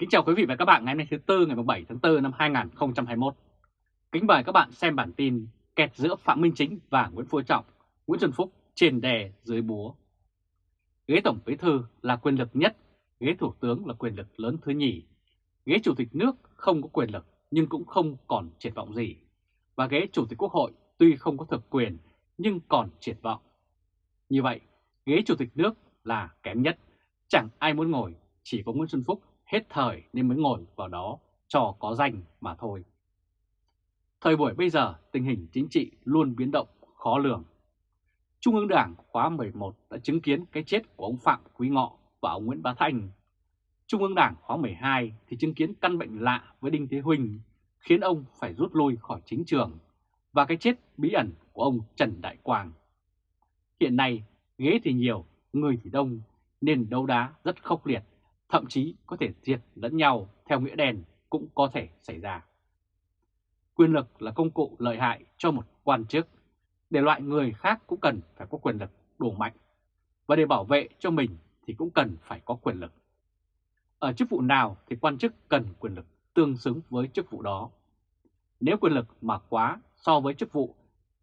Kính chào quý vị và các bạn ngày hôm nay thứ Tư ngày 7 tháng 4 năm 2021. Kính mời các bạn xem bản tin kẹt giữa Phạm Minh Chính và Nguyễn Phú Trọng, Nguyễn Xuân Phúc trên đè dưới búa. Ghế Tổng Bí Thư là quyền lực nhất, ghế Thủ tướng là quyền lực lớn thứ nhì. Ghế Chủ tịch nước không có quyền lực nhưng cũng không còn triển vọng gì. Và ghế Chủ tịch Quốc hội tuy không có thực quyền nhưng còn triển vọng. Như vậy, ghế Chủ tịch nước là kém nhất, chẳng ai muốn ngồi, chỉ có Nguyễn Xuân Phúc hết thời nên mới ngồi vào đó cho có danh mà thôi. Thời buổi bây giờ tình hình chính trị luôn biến động, khó lường. Trung ương Đảng khóa 11 đã chứng kiến cái chết của ông Phạm Quý Ngọ và ông Nguyễn Bá Thanh. Trung ương Đảng khóa 12 thì chứng kiến căn bệnh lạ với Đinh Thế Huỳnh khiến ông phải rút lui khỏi chính trường và cái chết bí ẩn của ông Trần Đại Quang. Hiện nay ghế thì nhiều, người thì đông nên đấu đá rất khốc liệt thậm chí có thể diệt lẫn nhau theo nghĩa đen cũng có thể xảy ra. Quyền lực là công cụ lợi hại cho một quan chức, để loại người khác cũng cần phải có quyền lực đủ mạnh, và để bảo vệ cho mình thì cũng cần phải có quyền lực. Ở chức vụ nào thì quan chức cần quyền lực tương xứng với chức vụ đó. Nếu quyền lực mà quá so với chức vụ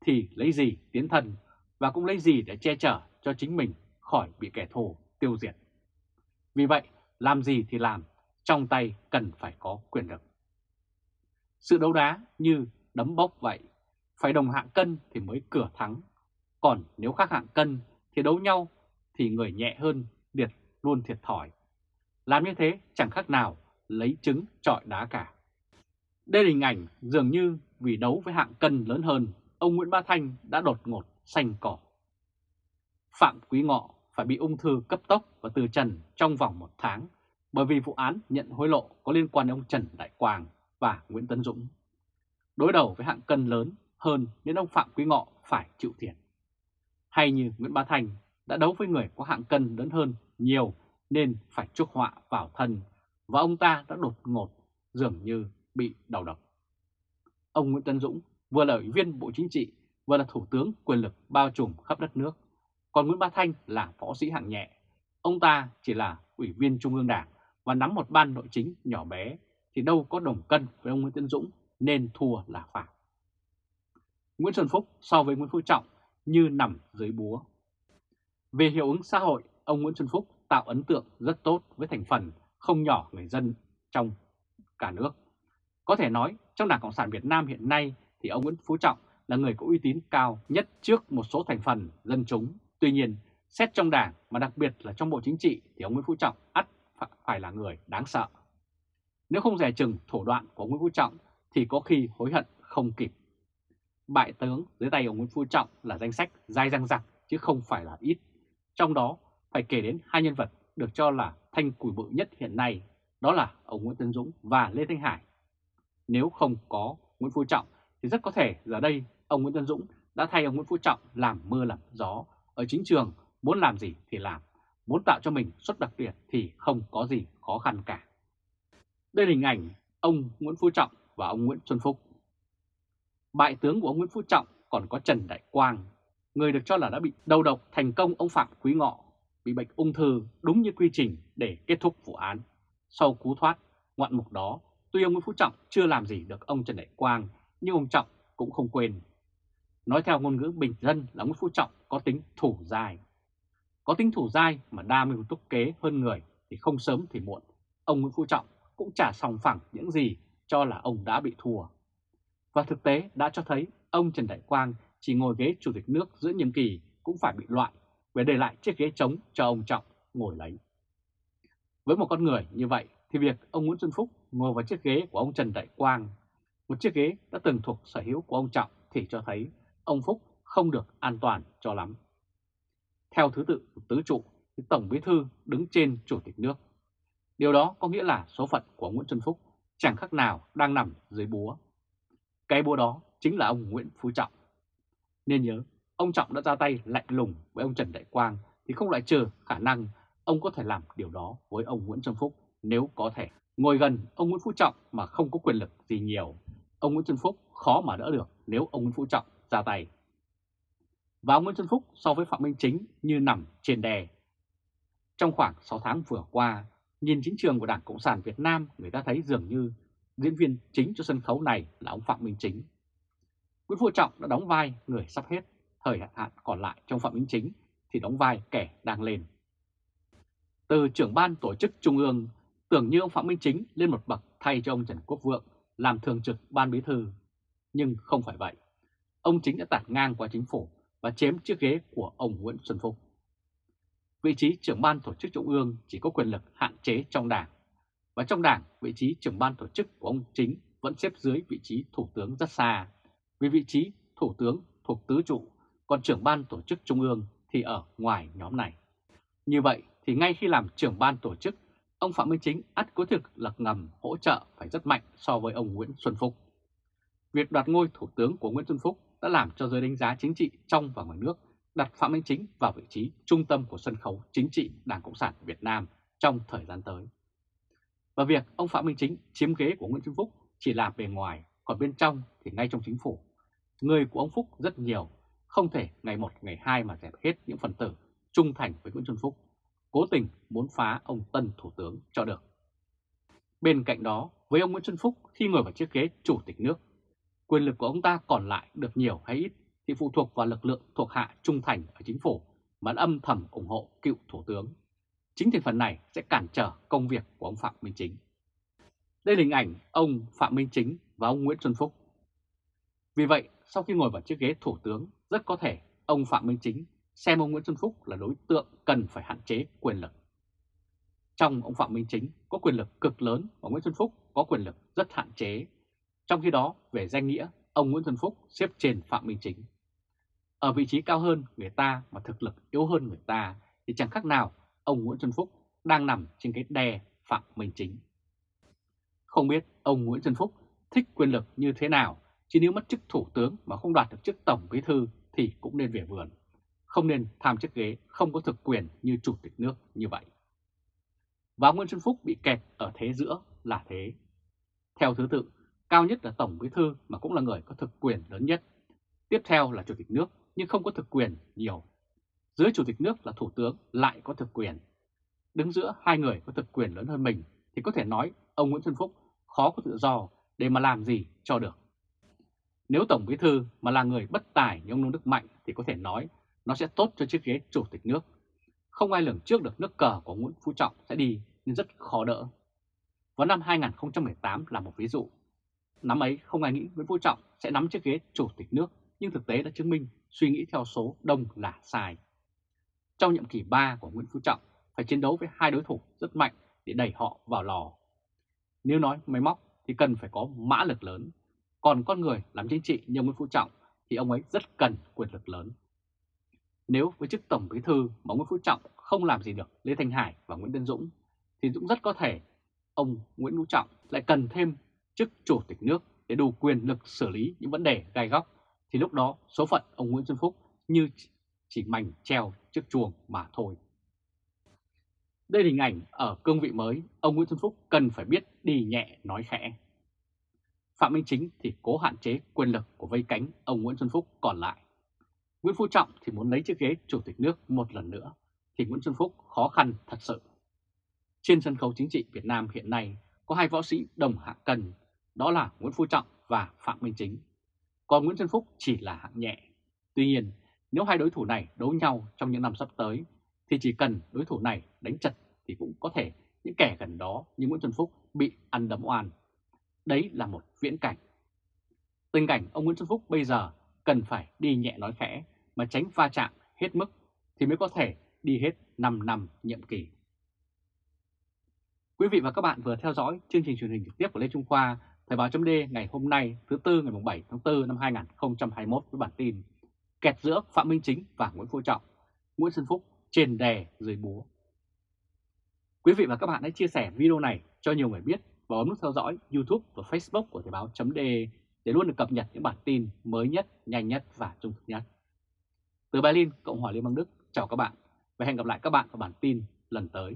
thì lấy gì tiến thân và cũng lấy gì để che chở cho chính mình khỏi bị kẻ thù tiêu diệt. Vì vậy, làm gì thì làm, trong tay cần phải có quyền lực. Sự đấu đá như đấm bốc vậy, phải đồng hạng cân thì mới cửa thắng. Còn nếu khác hạng cân thì đấu nhau thì người nhẹ hơn liệt luôn thiệt thòi. Làm như thế chẳng khác nào lấy trứng trọi đá cả. Đây là hình ảnh dường như vì đấu với hạng cân lớn hơn, ông Nguyễn Ba Thanh đã đột ngột xanh cỏ. Phạm Quý Ngọ phải bị ung thư cấp tốc và từ trần trong vòng một tháng bởi vì vụ án nhận hối lộ có liên quan đến ông Trần Đại Quang và Nguyễn Tấn Dũng. Đối đầu với hạng cân lớn hơn nên ông Phạm Quý Ngọ phải chịu thiệt. Hay như Nguyễn Bá Thành, đã đấu với người có hạng cân lớn hơn nhiều nên phải chuốc họa vào thân và ông ta đã đột ngột dường như bị đầu độc. Ông Nguyễn Tấn Dũng vừa là ủy viên Bộ Chính trị, vừa là thủ tướng quyền lực bao trùm khắp đất nước còn Nguyễn Bá Thanh là võ sĩ hạng nhẹ. Ông ta chỉ là ủy viên Trung ương Đảng và nắm một ban nội chính nhỏ bé thì đâu có đồng cân với ông Nguyễn tiến Dũng nên thua là phải. Nguyễn Xuân Phúc so với Nguyễn Phú Trọng như nằm dưới búa. Về hiệu ứng xã hội, ông Nguyễn Xuân Phúc tạo ấn tượng rất tốt với thành phần không nhỏ người dân trong cả nước. Có thể nói trong Đảng Cộng sản Việt Nam hiện nay thì ông Nguyễn Phú Trọng là người có uy tín cao nhất trước một số thành phần dân chúng Tuy nhiên, xét trong đảng mà đặc biệt là trong Bộ Chính trị thì ông Nguyễn Phú Trọng ắt phải là người đáng sợ. Nếu không rẻ chừng thủ đoạn của Nguyễn Phú Trọng thì có khi hối hận không kịp. Bại tướng dưới tay ông Nguyễn Phú Trọng là danh sách dai răng rặc chứ không phải là ít. Trong đó phải kể đến hai nhân vật được cho là thanh củi bự nhất hiện nay, đó là ông Nguyễn Tân Dũng và Lê Thanh Hải. Nếu không có Nguyễn Phú Trọng thì rất có thể giờ đây ông Nguyễn Tân Dũng đã thay ông Nguyễn Phú Trọng làm mưa làm gió ở chính trường muốn làm gì thì làm, muốn tạo cho mình xuất đặc biệt thì không có gì khó khăn cả. Đây là hình ảnh ông Nguyễn Phú Trọng và ông Nguyễn Xuân Phúc. Bại tướng của ông Nguyễn Phú Trọng còn có Trần Đại Quang, người được cho là đã bị đầu độc thành công ông Phạm Quý Ngọ, bị bệnh ung thư đúng như quy trình để kết thúc vụ án. Sau cú thoát ngoạn mục đó, tuy ông Nguyễn Phú Trọng chưa làm gì được ông Trần Đại Quang, nhưng ông Trọng cũng không quên Nói theo ngôn ngữ bình dân là Nguyễn Phú Trọng có tính thủ dài, Có tính thủ dai mà đa mưu túc kế hơn người thì không sớm thì muộn. Ông Nguyễn Phú Trọng cũng trả sòng phẳng những gì cho là ông đã bị thua. Và thực tế đã cho thấy ông Trần Đại Quang chỉ ngồi ghế chủ tịch nước giữa nhiệm kỳ cũng phải bị loại để để lại chiếc ghế trống cho ông Trọng ngồi lấy. Với một con người như vậy thì việc ông Nguyễn Xuân Phúc ngồi vào chiếc ghế của ông Trần Đại Quang, một chiếc ghế đã từng thuộc sở hữu của ông Trọng thì cho thấy ông Phúc không được an toàn cho lắm. Theo thứ tự của tứ trụ, thì Tổng Bí Thư đứng trên Chủ tịch nước. Điều đó có nghĩa là số phận của Nguyễn Xuân Phúc chẳng khác nào đang nằm dưới búa. Cái búa đó chính là ông Nguyễn Phú Trọng. Nên nhớ, ông Trọng đã ra tay lạnh lùng với ông Trần Đại Quang thì không loại trừ khả năng ông có thể làm điều đó với ông Nguyễn Xuân Phúc nếu có thể. Ngồi gần ông Nguyễn Phú Trọng mà không có quyền lực gì nhiều, ông Nguyễn Xuân Phúc khó mà đỡ được nếu ông Nguyễn Phú Trọng ra tay. Và ông Nguyễn Xuân Phúc so với Phạm Minh Chính như nằm trên đè. Trong khoảng 6 tháng vừa qua, Nhìn chính trường của Đảng Cộng sản Việt Nam, người ta thấy dường như diễn viên chính cho sân khấu này là ông Phạm Minh Chính. Nguyễn Phú Trọng đã đóng vai người sắp hết, thời hạn còn lại trong Phạm Minh Chính thì đóng vai kẻ đang lên. Từ trưởng ban tổ chức Trung ương, tưởng như ông Phạm Minh Chính lên một bậc thay cho ông Trần Quốc Vượng làm thường trực ban bí thư. Nhưng không phải vậy. Ông Chính đã tạt ngang qua chính phủ và chém chiếc ghế của ông Nguyễn Xuân Phúc. Vị trí trưởng ban tổ chức Trung ương chỉ có quyền lực hạn chế trong đảng. Và trong đảng, vị trí trưởng ban tổ chức của ông Chính vẫn xếp dưới vị trí thủ tướng rất xa. Vì vị trí thủ tướng thuộc tứ trụ, còn trưởng ban tổ chức Trung ương thì ở ngoài nhóm này. Như vậy thì ngay khi làm trưởng ban tổ chức, ông Phạm Minh Chính ắt có thực lực ngầm hỗ trợ phải rất mạnh so với ông Nguyễn Xuân Phúc. Việc đoạt ngôi thủ tướng của Nguyễn Xuân Phúc đã làm cho giới đánh giá chính trị trong và ngoài nước đặt Phạm Minh Chính vào vị trí trung tâm của sân khấu chính trị Đảng Cộng sản Việt Nam trong thời gian tới. Và việc ông Phạm Minh Chính chiếm ghế của Nguyễn Xuân Phúc chỉ là bề ngoài, còn bên trong thì ngay trong chính phủ. Người của ông Phúc rất nhiều, không thể ngày một ngày hai mà dẹp hết những phần tử trung thành với Nguyễn Xuân Phúc, cố tình muốn phá ông Tân Thủ tướng cho được. Bên cạnh đó, với ông Nguyễn Xuân Phúc khi ngồi vào chiếc ghế chủ tịch nước, quyền lực của ông ta còn lại được nhiều hay ít thì phụ thuộc vào lực lượng thuộc hạ trung thành ở chính phủ mà âm thầm ủng hộ cựu thủ tướng. Chính thành phần này sẽ cản trở công việc của ông Phạm Minh Chính. Đây là hình ảnh ông Phạm Minh Chính và ông Nguyễn Xuân Phúc. Vì vậy, sau khi ngồi vào chiếc ghế thủ tướng, rất có thể ông Phạm Minh Chính xem ông Nguyễn Xuân Phúc là đối tượng cần phải hạn chế quyền lực. Trong ông Phạm Minh Chính có quyền lực cực lớn và Nguyễn Xuân Phúc có quyền lực rất hạn chế. Trong khi đó, về danh nghĩa, ông Nguyễn Xuân Phúc xếp trên Phạm Minh Chính. Ở vị trí cao hơn người ta mà thực lực yếu hơn người ta thì chẳng khác nào ông Nguyễn Xuân Phúc đang nằm trên cái đè Phạm Minh Chính. Không biết ông Nguyễn Xuân Phúc thích quyền lực như thế nào, chỉ nếu mất chức thủ tướng mà không đoạt được chức tổng bí thư thì cũng nên về vườn. Không nên tham chức ghế không có thực quyền như chủ tịch nước như vậy. Và Nguyễn Xuân Phúc bị kẹt ở thế giữa là thế. Theo thứ tự, cao nhất là tổng bí thư, mà cũng là người có thực quyền lớn nhất. Tiếp theo là chủ tịch nước, nhưng không có thực quyền nhiều. Dưới chủ tịch nước là thủ tướng lại có thực quyền. Đứng giữa hai người có thực quyền lớn hơn mình thì có thể nói ông Nguyễn Xuân Phúc khó có tự do để mà làm gì cho được. Nếu Tổng Bí Thư mà là người bất tài như ông Nông Đức Mạnh thì có thể nói nó sẽ tốt cho chiếc ghế chủ tịch nước. Không ai lường trước được nước cờ của Nguyễn Phú Trọng sẽ đi nên rất khó đỡ. Vào năm 2018 là một ví dụ. Năm ấy không ai nghĩ Nguyễn Phú Trọng sẽ nắm chiếc ghế chủ tịch nước nhưng thực tế đã chứng minh suy nghĩ theo số đông là sai. Trong nhiệm kỳ 3 của Nguyễn Phú Trọng phải chiến đấu với hai đối thủ rất mạnh để đẩy họ vào lò. Nếu nói máy móc thì cần phải có mã lực lớn, còn con người làm chính trị như Nguyễn Phú Trọng thì ông ấy rất cần quyền lực lớn. Nếu với chức Tổng Bí Thư mà Nguyễn Phú Trọng không làm gì được Lê Thanh Hải và Nguyễn Tân Dũng thì Dũng rất có thể ông Nguyễn Phú Trọng lại cần thêm chức Chủ tịch nước để đủ quyền lực xử lý những vấn đề gai góc thì lúc đó số phận ông Nguyễn Xuân Phúc như chỉ mảnh treo trước chuồng mà thôi. Đây là hình ảnh ở cương vị mới, ông Nguyễn Xuân Phúc cần phải biết đi nhẹ nói khẽ. Phạm Minh Chính thì cố hạn chế quyền lực của vây cánh ông Nguyễn Xuân Phúc còn lại. Nguyễn Phú Trọng thì muốn lấy chiếc ghế chủ tịch nước một lần nữa, thì Nguyễn Xuân Phúc khó khăn thật sự. Trên sân khấu chính trị Việt Nam hiện nay có hai võ sĩ đồng hạng cần đó là Nguyễn Phú Trọng và Phạm Minh Chính còn Nguyễn Xuân Phúc chỉ là hạng nhẹ. Tuy nhiên, nếu hai đối thủ này đấu nhau trong những năm sắp tới, thì chỉ cần đối thủ này đánh chật thì cũng có thể những kẻ gần đó như Nguyễn Xuân Phúc bị ăn đấm oan. Đấy là một viễn cảnh. Tình cảnh ông Nguyễn Xuân Phúc bây giờ cần phải đi nhẹ nói khẽ mà tránh va chạm hết mức thì mới có thể đi hết 5 năm nhiệm kỳ. Quý vị và các bạn vừa theo dõi chương trình truyền hình trực tiếp của Lê Trung Khoa Thời báo chấm ngày hôm nay thứ Tư ngày 7 tháng 4 năm 2021 với bản tin Kẹt giữa Phạm Minh Chính và Nguyễn Phú Trọng, Nguyễn Xuân Phúc trên đè dưới búa. Quý vị và các bạn hãy chia sẻ video này cho nhiều người biết và bấm nút theo dõi YouTube và Facebook của Thời báo chấm để luôn được cập nhật những bản tin mới nhất, nhanh nhất và trung thực nhất. Từ Berlin, Cộng hòa Liên bang Đức, chào các bạn và hẹn gặp lại các bạn ở bản tin lần tới.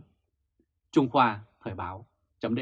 Trung Khoa Thời báo chấm